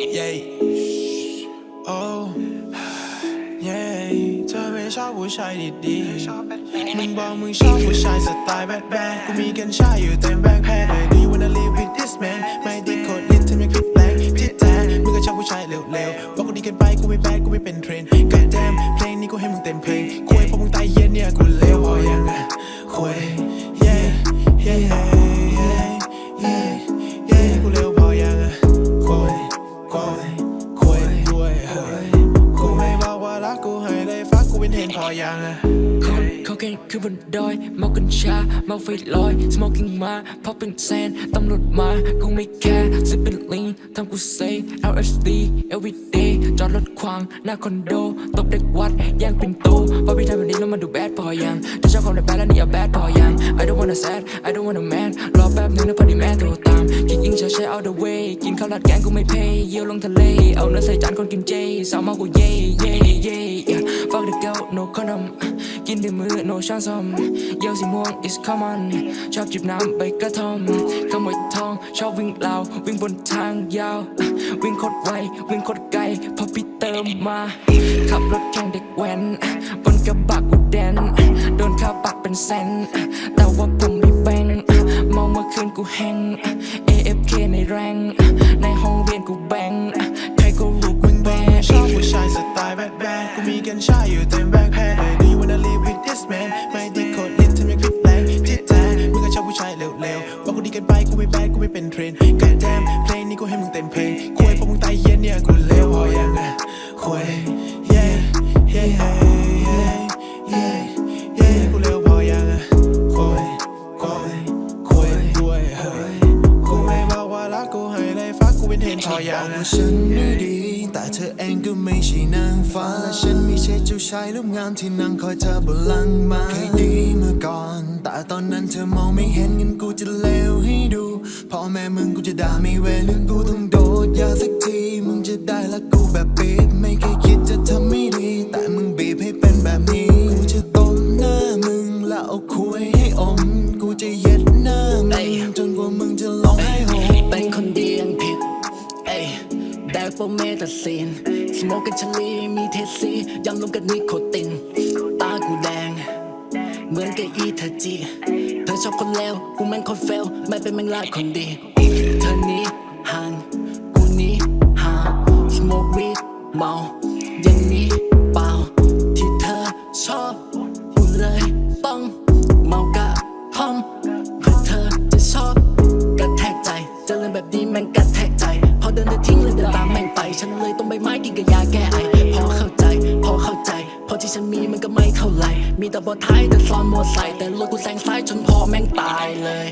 yeah oh yeah เธอไม่ชอบผู้ชายดีๆมึงบอกมึงชอบผู้ชายสไตล์แบดแบดกูมีกัญชาอยู่เต็มแบ็คแพ็คเลย Do you wanna live with this man ไม่ด้โคตรลิ้นทำให้คลิกแรงที่แท้มึงก็ชอบผู้ชายเร็วๆบอกกูดีกันไปกูไม่แบดกูไม่เป็นเทรนด์ God damn เพลงนี้กูให้มึงเต็มเพลงคุยพอมึงตายเย็นเนี่ยกูเลวพอยังอะคุย พอยังอะคนเขาแค่คือบนดอย เมากัญชา เมาไฟลอย smoking มาพอเป็นแซนตำรวจมาคงไม่แคร์ซิเป็นลีนทำกูเซ LSD everyday จอดรถขวาง หน้าคอนโด ตบเด็กวัดแย่งปิ่นโตพอพี่ทำแบบนี้แล้วมันดูแบดพอยังจะชอบความในแบดแล้วนี่อย่าแบดพอยัง I don't wanna sad I don't wanna man รอแป๊บนึงนะพอดีแม่โทรตามคิดยิงเฉยๆ out the way กินข้าวราดแกงกูไม่เพย์เยี่ยวลงทะเล เอาเนื้อใส่จานคนกินเจสาวมากูเย่เย่เย่ fuck the girl no condom กินด้วยมือ no ช้อนส้อมเยี่ยวสีม่วง is common ชอบจิบน้ำใบกระท่อมขโมยทองชอบวิ่งราววิ่งบนทางยาว วิ่งโคตรไววิ่งโคตรไกลพอพี่เติมมา ขับรถแข่งเด็กแว้น บนกระบะกูแดน โดนค่าปรับเป็นแสนแต่ว่าผมไม่แบ่งมองเมื่อคืนกูแห้ง AFK ในแรง ในห้องเรียนกู ฉันไม่ดี แต่เธอเองก็ไม่ใช่นางฟ้าและฉันไม่ใช่เจ้าชายรูปงามที่นั่งคอยเธอบนหลังมาเคยดีเมื่อก่อน แต่ตอนนั้นเธอมองไม่เห็นงั้นกูจะเลวให้ดูพ่อแม่มึงกูจะด่าไม่เว้นหรือกูต้องโดดยาสักทีมึงจะได้ละกูแบบปิดไม่เคยคิด แดกโฟเมตาซีนสโมกกันชลีมีเทสซียำลงกันนิโคติน ตากูแดง เหมือนกับอีเธอจี เธอชอบคนเลวกูแม่งคนเฟล ไม่เป็นแม่งลาคนดี เธอนี้ห่างกูนี้ห่างสโมกวีดเมาอย่างนี้เปล่า ที่เธอชอบกูเลยต้องเมากะท่อมเพื่อเธอจะชอบกระแทกใจ จะเจริญแบบนี้แม่งกระแทกใจ เดินเดินทิ้งเลยเดินตามแม่งไป ฉันเลยต้องใบไม้กินกับยาแก้ไอพอเข้าใจ พอเข้าใจ พอที่ฉันมีมันก็ไม่เท่าไหร่มีแต่บอท้ายแต่ซ้อนมอใส่แต่รถกูแซงซ้ายจนพอแม่งตายเลย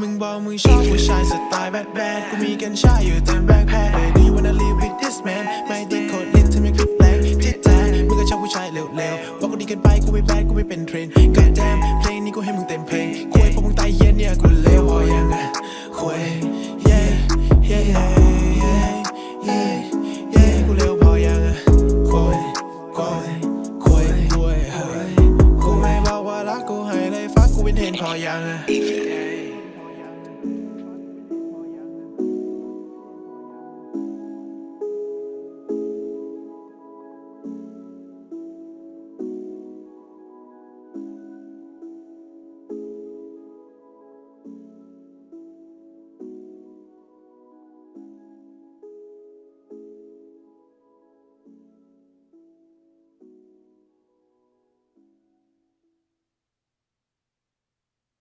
มึงบอกมึงชอบผู้ชายสไตล์แบดแบดกูมีกัญชาอยู่เต็มแบ็คแพ็คเลย Do you wanna live with this man ไม่ได้โคตรลิ้นทำให้คลิกแรงที่แท้มึงก็ชอบผู้ชายเร็วๆบอกกูดีเกันไปกูไม่แบดกูไม่เป็นเทรนด์ God damn เพลงนี้กูให้มึงเต็มเพลงคุยพอมึงตายเย็นเนี่ยกูเลวพอยังอะ คุย yeah yeah yeah yeah yeah yeah กูเร็วพอยังอะคุยคุยคุยคุยเฮ้ยกูไม่บอกว่ารักกูให้เลยฟักกูเป็นเทรนพอยังอะ